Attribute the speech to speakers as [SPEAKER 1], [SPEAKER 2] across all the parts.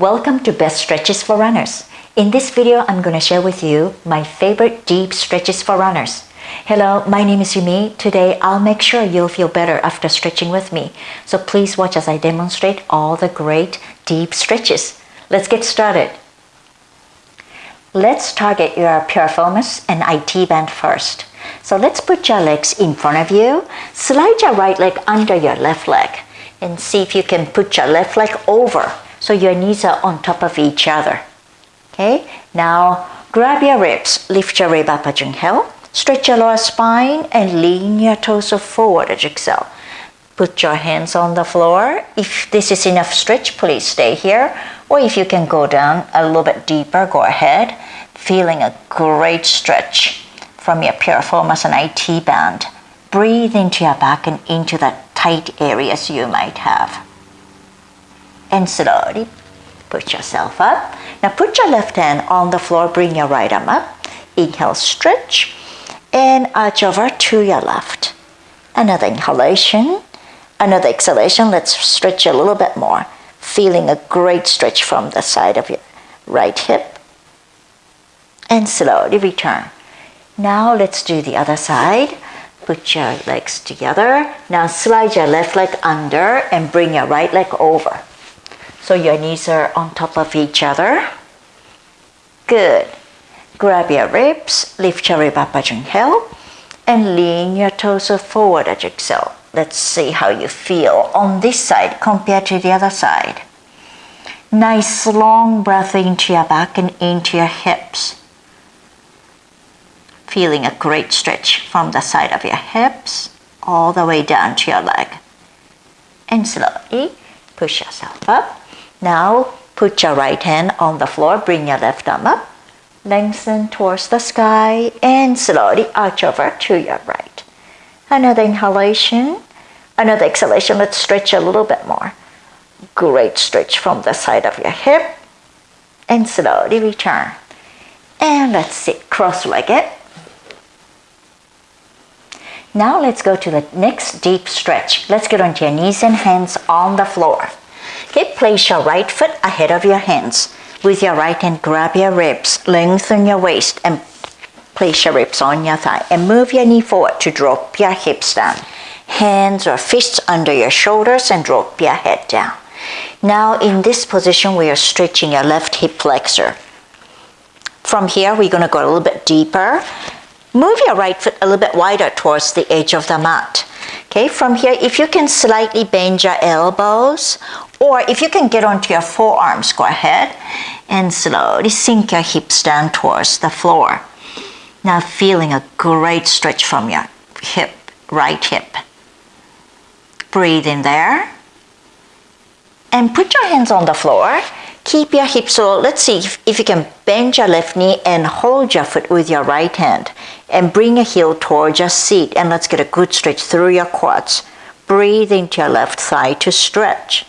[SPEAKER 1] Welcome to Best Stretches for Runners. In this video, I'm going to share with you my favorite deep stretches for runners. Hello, my name is Yumi. Today, I'll make sure you'll feel better after stretching with me. So please watch as I demonstrate all the great deep stretches. Let's get started. Let's target your piriformis and IT band first. So let's put your legs in front of you. Slide your right leg under your left leg and see if you can put your left leg over so your knees are on top of each other. Okay, now grab your ribs, lift your rib up as you inhale, stretch your lower spine and lean your torso forward as you exhale. Put your hands on the floor. If this is enough stretch, please stay here. Or if you can go down a little bit deeper, go ahead. Feeling a great stretch from your piriformis and IT band. Breathe into your back and into the tight areas you might have and slowly put yourself up. Now put your left hand on the floor, bring your right arm up. Inhale, stretch, and arch over to your left. Another inhalation, another exhalation. Let's stretch a little bit more. Feeling a great stretch from the side of your right hip. And slowly return. Now let's do the other side. Put your legs together. Now slide your left leg under and bring your right leg over. So your knees are on top of each other. Good. Grab your ribs, lift your rib up as you inhale, and lean your toes forward as you exhale. Let's see how you feel on this side compared to the other side. Nice long breath into your back and into your hips. Feeling a great stretch from the side of your hips all the way down to your leg. And slowly push yourself up now put your right hand on the floor, bring your left arm up, lengthen towards the sky and slowly arch over to your right. Another inhalation, another exhalation, let's stretch a little bit more. Great stretch from the side of your hip and slowly return. And let's sit cross-legged. Now let's go to the next deep stretch. Let's get onto your knees and hands on the floor. Okay, place your right foot ahead of your hands. With your right hand, grab your ribs, lengthen your waist, and place your ribs on your thigh. And move your knee forward to drop your hips down. Hands or fists under your shoulders and drop your head down. Now in this position, we are stretching your left hip flexor. From here, we're going to go a little bit deeper. Move your right foot a little bit wider towards the edge of the mat. Okay, from here, if you can slightly bend your elbows or if you can get onto your forearms, go ahead and slowly sink your hips down towards the floor. Now feeling a great stretch from your hip, right hip. Breathe in there. And put your hands on the floor. Keep your hips low. let's see if, if you can bend your left knee and hold your foot with your right hand and bring your heel towards your seat and let's get a good stretch through your quads. Breathe into your left thigh to stretch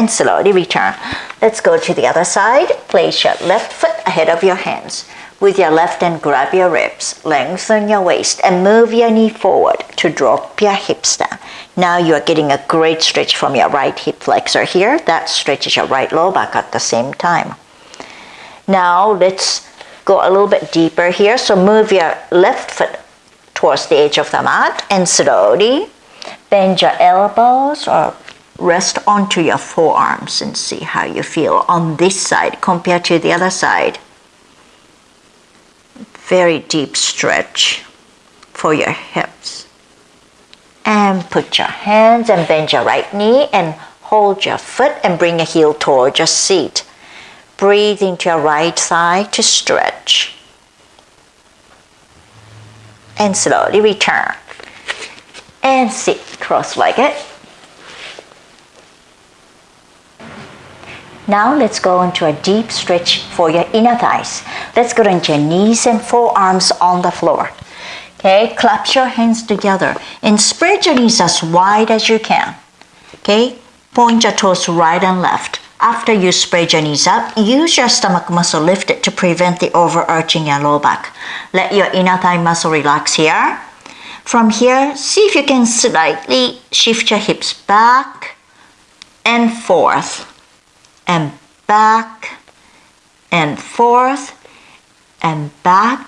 [SPEAKER 1] and slowly return. Let's go to the other side. Place your left foot ahead of your hands. With your left hand, grab your ribs, lengthen your waist, and move your knee forward to drop your hips down. Now you are getting a great stretch from your right hip flexor here. That stretches your right low back at the same time. Now let's go a little bit deeper here. So move your left foot towards the edge of the mat and slowly bend your elbows or rest onto your forearms and see how you feel on this side compared to the other side. Very deep stretch for your hips. And put your hands and bend your right knee and hold your foot and bring your heel towards your seat. Breathe into your right thigh to stretch. And slowly return. And sit cross-legged. Now let's go into a deep stretch for your inner thighs. Let's go into your knees and forearms on the floor. Okay, clap your hands together and spread your knees as wide as you can. Okay, point your toes right and left. After you spread your knees up, use your stomach muscle lifted to prevent the overarching your low back. Let your inner thigh muscle relax here. From here, see if you can slightly shift your hips back and forth and back and forth and back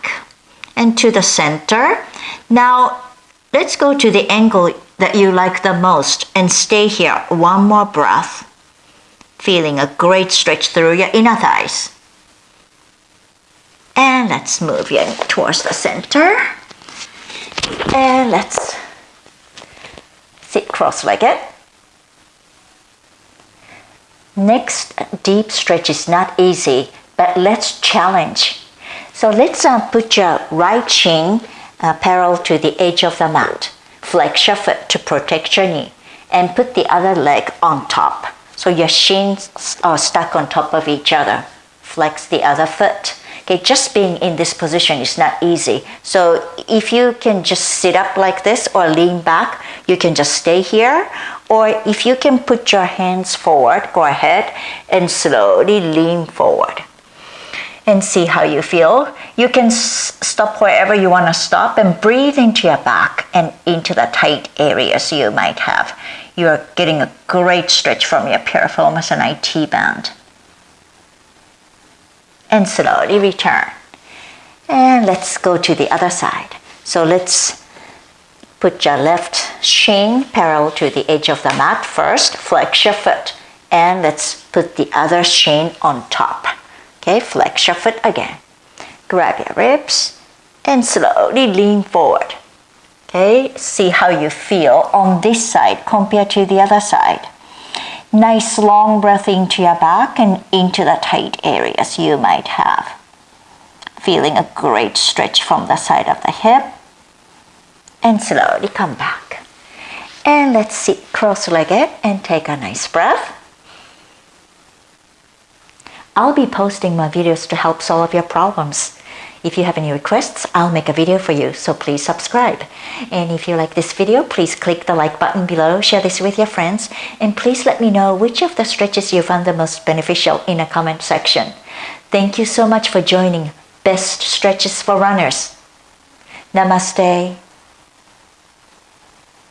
[SPEAKER 1] and to the center. Now let's go to the angle that you like the most and stay here one more breath. Feeling a great stretch through your inner thighs. And let's move you towards the center. And let's sit cross-legged. Next deep stretch is not easy, but let's challenge. So let's uh, put your right shin uh, parallel to the edge of the mat. Flex your foot to protect your knee and put the other leg on top. So your shins are stuck on top of each other. Flex the other foot. Okay, just being in this position is not easy. So if you can just sit up like this or lean back, you can just stay here. Or if you can put your hands forward, go ahead and slowly lean forward and see how you feel. You can stop wherever you want to stop and breathe into your back and into the tight areas you might have. You are getting a great stretch from your piriformis and IT band. And slowly return. And let's go to the other side. So let's put your left shin parallel to the edge of the mat first. Flex your foot. And let's put the other shin on top. Okay, flex your foot again. Grab your ribs and slowly lean forward. Okay, see how you feel on this side compared to the other side. Nice long breath into your back and into the tight areas you might have. Feeling a great stretch from the side of the hip. And slowly come back. And let's sit cross-legged and take a nice breath. I'll be posting my videos to help solve your problems. If you have any requests, I'll make a video for you, so please subscribe. And if you like this video, please click the like button below, share this with your friends, and please let me know which of the stretches you found the most beneficial in a comment section. Thank you so much for joining Best Stretches for Runners. Namaste.